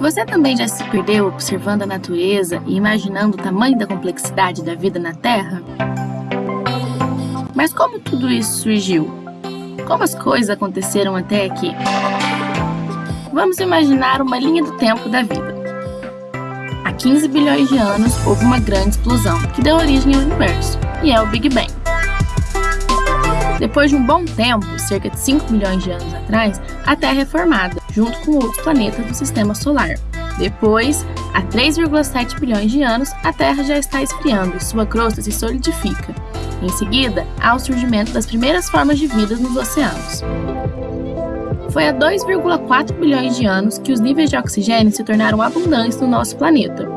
Você também já se perdeu observando a natureza e imaginando o tamanho da complexidade da vida na Terra? Mas como tudo isso surgiu? Como as coisas aconteceram até aqui? Vamos imaginar uma linha do tempo da vida. Há 15 bilhões de anos houve uma grande explosão que deu origem ao universo, e é o Big Bang. Depois de um bom tempo, cerca de 5 milhões de anos atrás, a Terra é formada, junto com outros planetas do Sistema Solar. Depois, há 3,7 bilhões de anos, a Terra já está esfriando e sua crosta se solidifica. Em seguida, há o surgimento das primeiras formas de vida nos oceanos. Foi há 2,4 bilhões de anos que os níveis de oxigênio se tornaram abundantes no nosso planeta.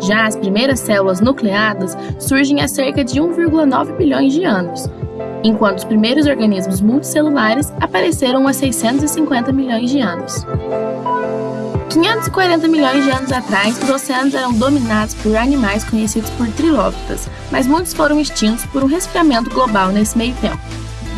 Já as primeiras células nucleadas surgem há cerca de 1,9 bilhões de anos, enquanto os primeiros organismos multicelulares apareceram há 650 milhões de anos. 540 milhões de anos atrás, os oceanos eram dominados por animais conhecidos por trilóbitas, mas muitos foram extintos por um resfriamento global nesse meio tempo.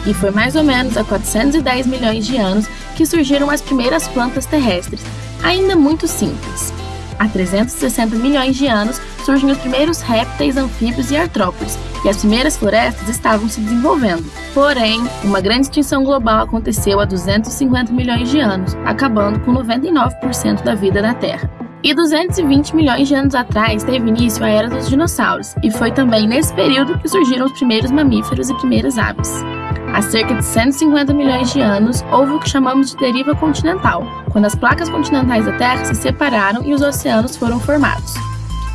E foi mais ou menos há 410 milhões de anos que surgiram as primeiras plantas terrestres, ainda muito simples. Há 360 milhões de anos surgem os primeiros répteis, anfíbios e artrópodes, e as primeiras florestas estavam se desenvolvendo. Porém, uma grande extinção global aconteceu há 250 milhões de anos, acabando com 99% da vida na Terra. E 220 milhões de anos atrás teve início a Era dos Dinossauros, e foi também nesse período que surgiram os primeiros mamíferos e primeiras aves. Há cerca de 150 milhões de anos, houve o que chamamos de deriva continental, quando as placas continentais da Terra se separaram e os oceanos foram formados.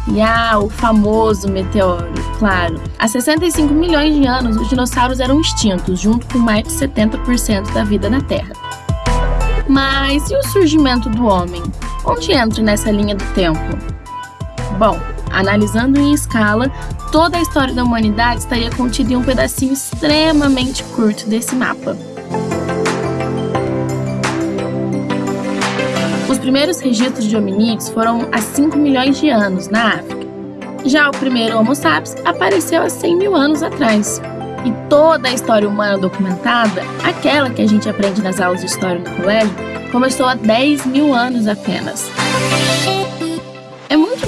E ah, o famoso meteoro, claro. Há 65 milhões de anos, os dinossauros eram extintos, junto com mais de 70% da vida na Terra. Mas e o surgimento do homem? Onde entra nessa linha do tempo? Bom, Analisando em escala, toda a história da humanidade estaria contida em um pedacinho extremamente curto desse mapa. Os primeiros registros de hominídeos foram há 5 milhões de anos, na África. Já o primeiro Homo sapiens apareceu há 100 mil anos atrás. E toda a história humana documentada, aquela que a gente aprende nas aulas de história no colégio, começou há 10 mil anos apenas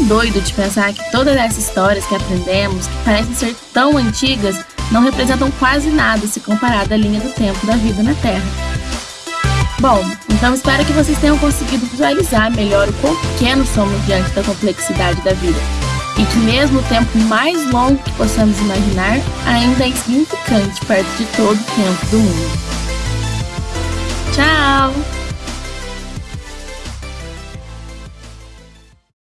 doido de pensar que todas essas histórias que aprendemos, que parecem ser tão antigas, não representam quase nada se comparado à linha do tempo da vida na Terra. Bom, então espero que vocês tenham conseguido visualizar melhor o quão pequenos somos diante da complexidade da vida. E que mesmo o tempo mais longo que possamos imaginar, ainda é insignificante perto de todo o tempo do mundo. Tchau!